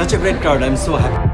such a great crowd. I'm so happy.